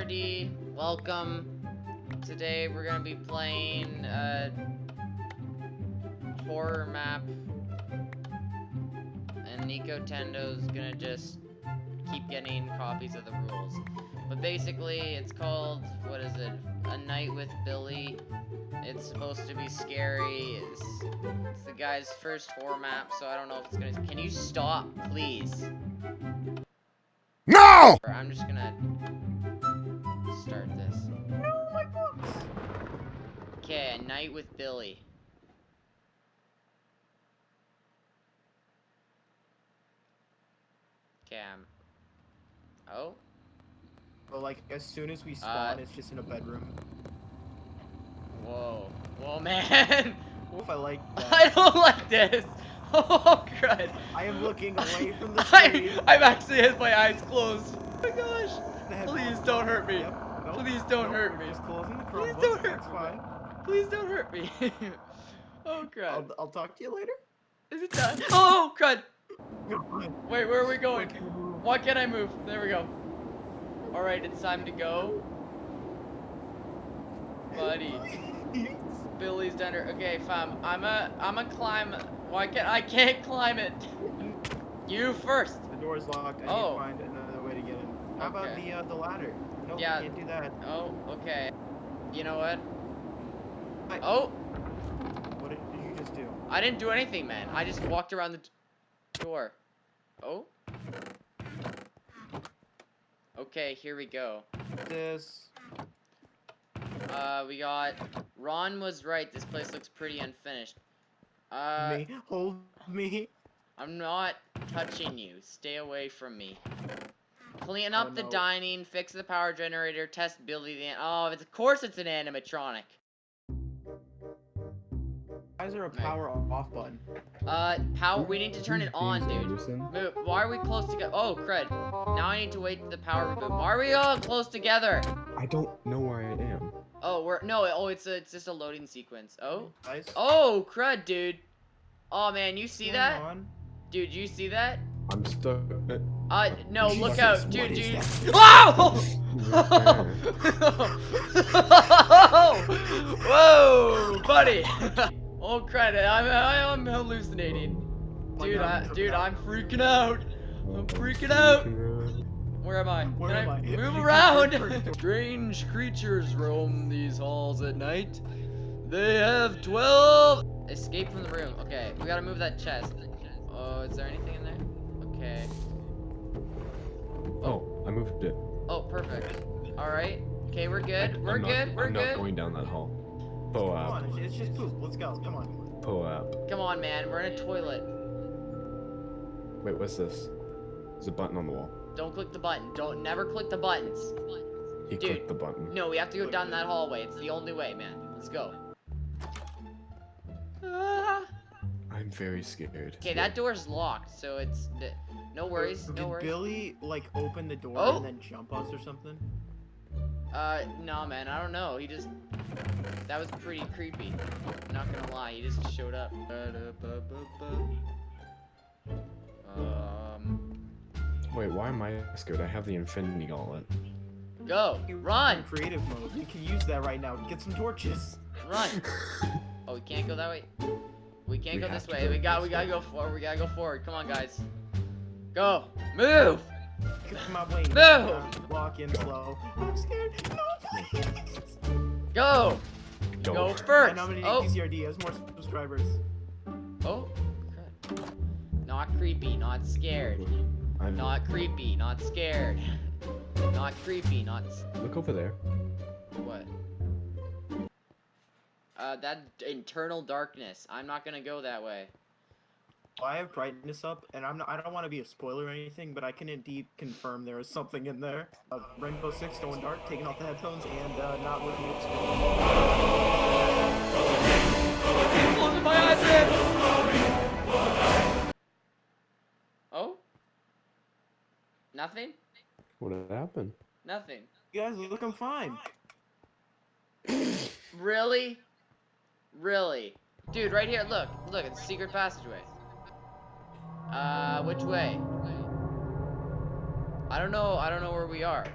Nerdy. Welcome. Today we're gonna be playing a horror map, and Nico Tendo's gonna just keep getting copies of the rules. But basically, it's called what is it? A Night with Billy. It's supposed to be scary. It's, it's the guy's first horror map, so I don't know if it's gonna. Can you stop, please? No! I'm just gonna start this. Okay, a night with Billy. Okay, I'm... Oh? But like as soon as we spawn, Uh, it's just in a bedroom. Whoa. Whoa, man! What if I like I don't like this! Oh, crud! I am looking away from the I, screen. I've actually had my eyes closed. Oh my gosh! Please don't hurt me. Yep. Nope. Please don't Nope, hurt me. Just closing the Please don't hurt That's me. fine. Please don't hurt me. oh, crud. I'll, I'll talk to you later. Is it done? Oh, crud! Wait, where are we going? Why can't I move? There we go. Alright, it's time to go. Buddy. Billy's Dender. Okay, fam. I'm a I'm a climb why can't I can't climb it? you first. The door's locked. I Oh. need to oh. find another How about Okay. the uh, the ladder? No, Yeah. can't do that. Oh, okay. You know what? I- Oh, What did you just do? I didn't do anything, man. I just walked around the door. Oh. Okay, here we go. This. Uh, we got. Ron was right. This place looks pretty unfinished. Uh, me. Hold me. I'm not touching you. Stay away from me. Clean Oh, up the no. dining, fix the power generator, test Billy the. Oh, it's, of course it's an animatronic. Why is there a Right. power off button? Uh, power. We need to turn it on, dude. Move. Why are we close together? Oh, crud. Now I need to wait for the power reboot. Why are we all close together? I don't know where I am. Oh, we're no. Oh, it's a, it's just a loading sequence. Oh. Guys, Oh, crud, dude. Oh man, you see what's that? on? Dude, you see that? I'm stuck. Uh, no, look out, dude, dude. that? Whoa, buddy. Oh, credit. I'm, I'm hallucinating. Dude, I, I'm dude. I'm freaking out. I'm freaking out. Where am I? Where Can am I I? move around? Strange creatures roam these halls at night. They have 12. Escape from the room. Okay, we gotta move that chest. Oh, is there anything in there? Okay. Oh, I moved it. Oh, perfect. Alright. Okay, we're I- good. We're I'm not- good. We're I'm good. not going down that hall. Po Come on, it's- it's just poop. Let's go. Come on. Po app. Come on, man. We're in a toilet. Wait, what's this? There's a button on the wall. Don't click the button. Don't never click the buttons. He Dude. clicked the button. No, we have to go down that hallway. It's the only way, man. Let's go. Ah. I'm very scared. Okay, that door's locked, so it's th- no worries, Did no worries. Billy like open the door Oh. and then jump us or something? Uh, no, man, I don't know. He just that was pretty creepy. Not gonna lie, he just showed up. Um, Wait, why am I scared? I have the Infinity Gauntlet. go, You- run, Creative mode. You can use that right now. Get some torches. run. Oh, we can't go that way. We can't We go this way. go We got, this we gotta go forward. We gotta go forward. Come on, guys. Go, move. Get my way. No. Walk in slow. I'm scared. No, please. Go, Don't. go I first. Oh, PCRD as more subscribers. oh, crap. Not creepy, not scared. I'm Not creepy, not scared. Not creepy, not Look over there. what? Uh, that internal darkness. I'm not gonna go that way. Well, I have brightness up, and I'm not, I don't want to be a spoiler or anything, but I can indeed confirm there is something in there. Uh, Rainbow Six going dark, taking off the headphones, and uh, not looking at screen. Closing my eyes in. Oh? Nothing? What happened? Nothing. You guys look, I'm fine. Really? Really? Dude, right here, look. Look, it's a secret passageway. Uh, which way? I don't know, I don't know where we are.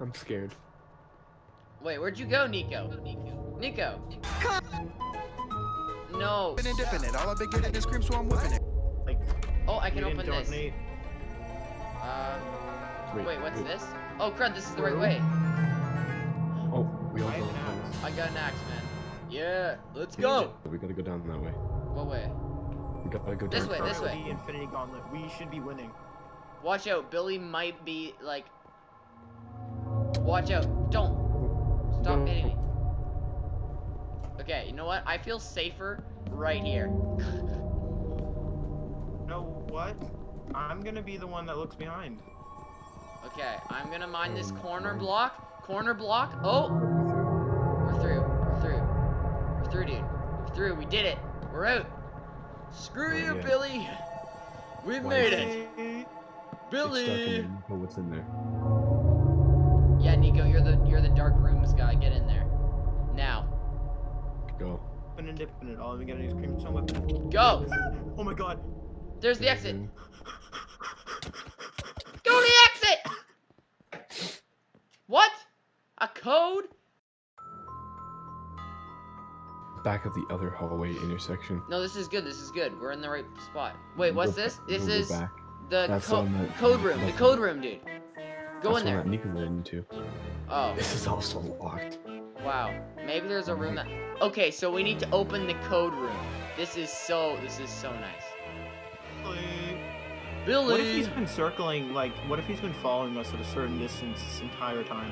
I'm scared. Wait, where'd you go, Nico? Nico. No. Dipping and dipping it. All I've been getting is cream, so I'm whipping it. Like, Oh, I can open this. donate. Um, wait, what's this? Oh, crud, this is the right way. Oh, we all I go. have an axe. I got an axe, man. Yeah, let's go. We gotta go down that way. What way? We gotta go This down. way, this way. The Infinity Gauntlet. We should be winning. Watch out, Billy might be like. Watch out! Don't stop No. hitting me. Okay, you know what? I feel safer right here. know what? I'm gonna be the one that looks behind. Okay, I'm gonna mine this mm, corner block. Corner block. Oh, we're through. We're through. We're through, dude. We're through. We did it. We're out. Screw Oh, you, yeah. Billy. We've Why made is it. Billy. in there. Oh, what's in there? Yeah, Nico, you're the you're the dark rooms guy. Get in there. Now, Go. Open and dipping it. All I'm getting is cream stone whipping. go. Oh my god. There's the exit. Go to the exit! What? A code? Back at the other hallway intersection. No, this is good. This is good. We're in the right spot. Wait, what's Go this? This is back. the co- on the- code room. The code room, dude. Go That's in there. That Nico went into. Oh, This is also locked. wow. Maybe there's a room that. Okay, so we need to open the code room. This is so. This is so nice. Billy. What if he's been circling, like, what if he's been following us at a certain distance this entire time?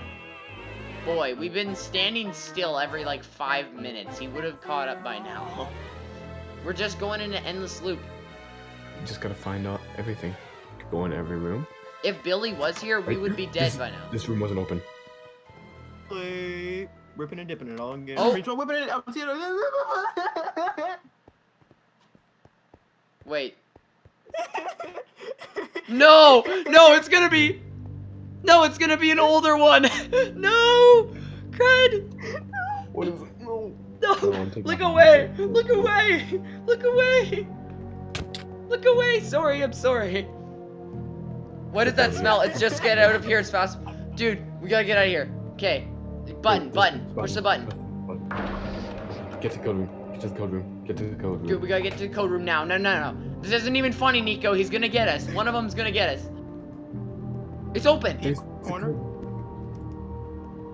Boy, we've been standing still every like five minutes. He would have caught up by now. We're just going in an endless loop. You just gotta find out everything. Go in every room. If Billy was here, we Right, would be dead this- by now. This room wasn't open. Play. Ripping and dipping it all. I'm Oh. cream whipping it. I'm seeing it. Wait. No! No, it's gonna be. No, it's gonna be an older one. no, crud. What is it? No. No, look away. Look away. Look away. Look away. Sorry, I'm sorry. What does that smell? It's just get out of here as fast. Dude, we gotta get out of here. Okay. Button, button. Push the button. button. Get to the code room. Get to the code room. Get to the code room. Dude, we gotta get to the code room now. No, no, no. This isn't even funny, Nico. He's gonna get us. One of them's gonna get us. It's open. There's Corner.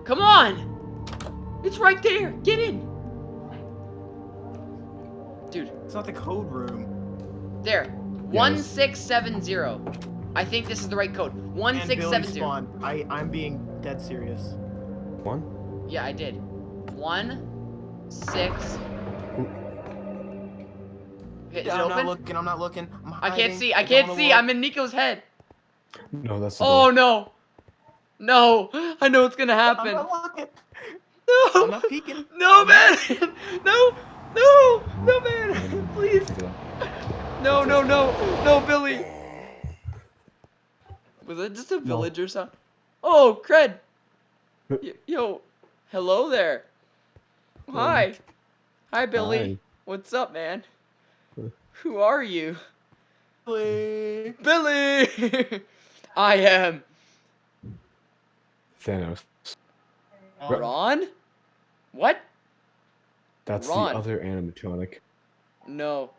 Come on! It's right there! Get in! Dude, It's not the code room. there. Yeah, 1670. I think this is the right code. 1670. spawned. I, I'm being dead serious. One. Yeah, I did. One, six. Okay, is it I'm not looking. I'm not looking. I'm I can't see. I can't see. I'm in Nico's head. No, that's Oh door. no. No. I know what's gonna I'm happen. not looking. No. I'm not peeking. No, man. No. No. No, man. Please. Take it out. No, no, no, no, Billy. Was that just a village or something? Oh, cred. Y- yo, hello there. Hi. Hi, Billy. Hi. What's up, man? Who are you? Billy. Billy. I am Thanos. Ron. What? That's Ron. the other animatronic. No,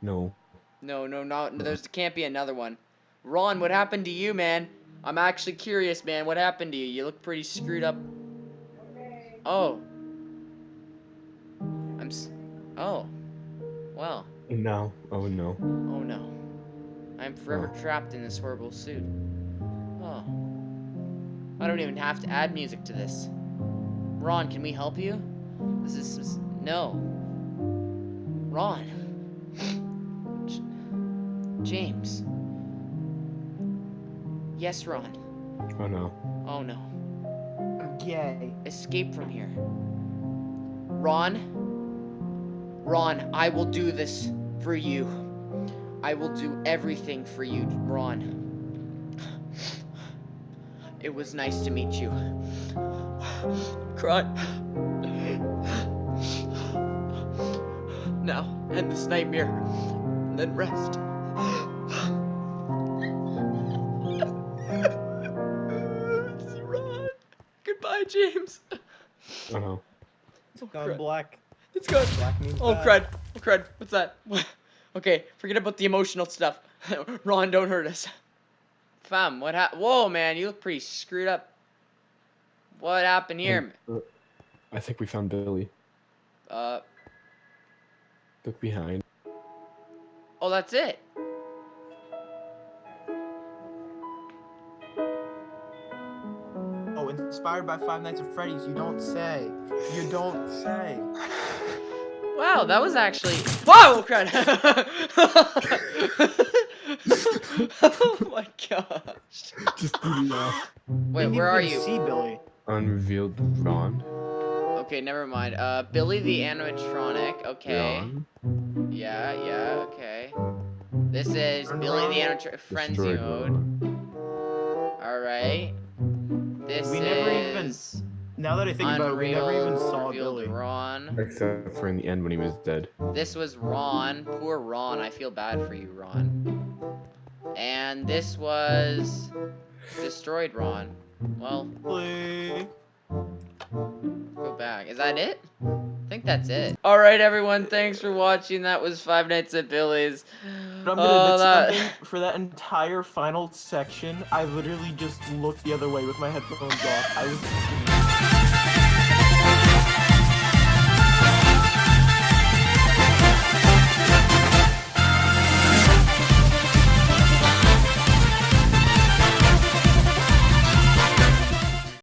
No. no, no, not. There's can't be another one. Ron, what happened to you, man? I'm actually curious, man. What happened to you? You look pretty screwed up. Oh. I'm. S- oh. Well. Now, oh no. Oh no. I'm forever oh. trapped in this horrible suit. Oh. I don't even have to add music to this. Ron, can we help you? This is. this- no. Ron. J- James. Yes, Ron. Oh no. Oh no. I'm gay. Escape from here. Ron? Ron, I will do this for you. I will do everything for you, Ron. It was nice to meet you. Cry. Now, end this nightmare, and then rest. Ron. Hi, James. Oh no. Oh, Gone crud. black. It's good. Black means Oh bad. crud! Oh crud! What's that? okay, forget about the emotional stuff. Ron, don't hurt us. Fam, what hap- Whoa, man, you look pretty screwed up. What happened here? Uh, I think we found Billy. Uh, Look behind. oh, that's it. Oh, inspired by Five Nights at Freddy's. You don't say. You don't say. Wow, that was actually. Whoa, crud! oh my gosh. Just do that. Wait, Didn't where are you? See Billy. Unrevealed Ron. Okay, never mind. Uh, Billy the animatronic. Okay. Ron. Yeah, yeah, okay. This is Turn Billy the animatronic frenzy Destroyed mode. Alright. This We is never even Now that I think about it, we never even saw Billy. Ron. Except for in the end when he was dead. This was Ron. Poor Ron. I feel bad for you, Ron. And this was destroyed Ron. Well, Billy. go back. Is that it? I think that's it. Alright, everyone. Thanks for watching. That was Five Nights at Billy's. But I'm Oh, gonna admit that- something. For that entire final section, I literally just looked the other way with my headphones off. I was